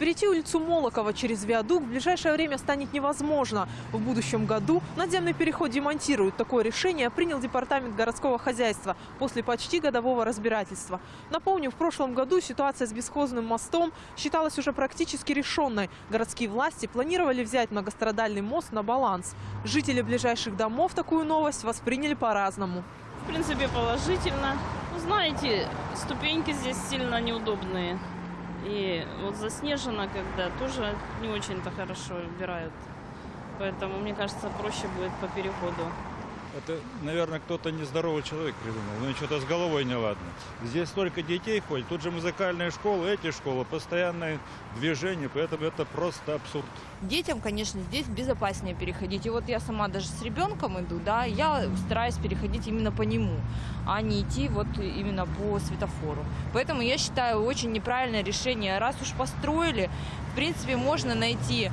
Перейти улицу Молокова через виадук в ближайшее время станет невозможно. В будущем году надземный переход демонтируют. Такое решение принял Департамент городского хозяйства после почти годового разбирательства. Напомню, в прошлом году ситуация с бесхозным мостом считалась уже практически решенной. Городские власти планировали взять многострадальный мост на баланс. Жители ближайших домов такую новость восприняли по-разному. В принципе, положительно. Ну, знаете, ступеньки здесь сильно неудобные. И вот заснежено, когда тоже не очень-то хорошо убирают. Поэтому, мне кажется, проще будет по переходу. Это, наверное, кто-то нездоровый человек придумал. Ну, что-то с головой неладно. Здесь столько детей ходит. Тут же музыкальные школы, эти школы, постоянное движение. Поэтому это просто абсурд. Детям, конечно, здесь безопаснее переходить. И вот я сама даже с ребенком иду, да, я стараюсь переходить именно по нему, а не идти вот именно по светофору. Поэтому я считаю очень неправильное решение. Раз уж построили, в принципе, можно найти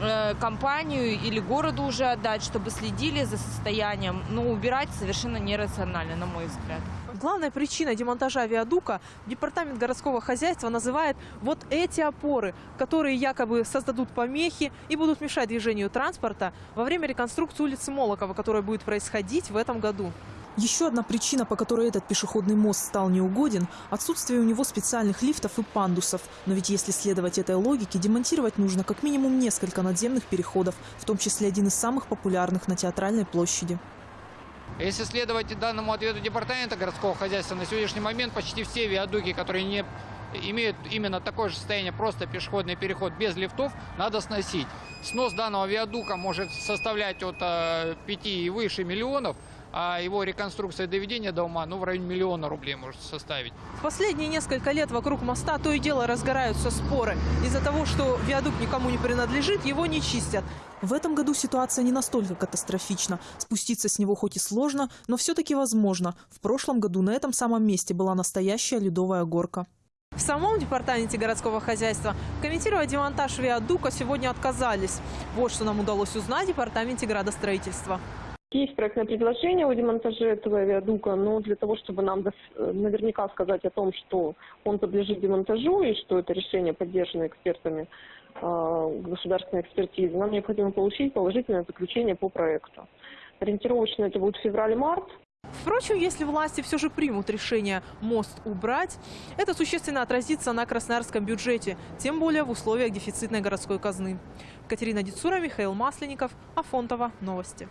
э, компанию или городу уже отдать, чтобы следили за состоянием. Но убирать совершенно нерационально, на мой взгляд. Главная причина демонтажа виадука департамент городского хозяйства называет вот эти опоры, которые якобы создадут помехи и будут мешать движению транспорта во время реконструкции улицы Молокова, которая будет происходить в этом году. Еще одна причина, по которой этот пешеходный мост стал неугоден – отсутствие у него специальных лифтов и пандусов. Но ведь если следовать этой логике, демонтировать нужно как минимум несколько надземных переходов, в том числе один из самых популярных на Театральной площади. Если следовать данному ответу департамента городского хозяйства, на сегодняшний момент почти все виадуки, которые не имеют именно такое же состояние, просто пешеходный переход без лифтов, надо сносить. Снос данного виадука может составлять от 5 и выше миллионов, а его реконструкция и доведение до ума, ну, в районе миллиона рублей может составить. В последние несколько лет вокруг моста то и дело разгораются споры. Из-за того, что виадук никому не принадлежит, его не чистят. В этом году ситуация не настолько катастрофична. Спуститься с него хоть и сложно, но все-таки возможно. В прошлом году на этом самом месте была настоящая ледовая горка. В самом департаменте городского хозяйства комментировать демонтаж виадука сегодня отказались. Вот что нам удалось узнать в департаменте градостроительства. Есть проектное предложение о демонтаже этого виадука, но для того, чтобы нам наверняка сказать о том, что он подлежит демонтажу и что это решение поддержано экспертами э, государственной экспертизы, нам необходимо получить положительное заключение по проекту. Ориентировочно это будет февраль-март. Впрочем, если власти все же примут решение мост убрать, это существенно отразится на красноярском бюджете, тем более в условиях дефицитной городской казны. Катерина Дицура, Михаил Масленников, Афонтова. Новости.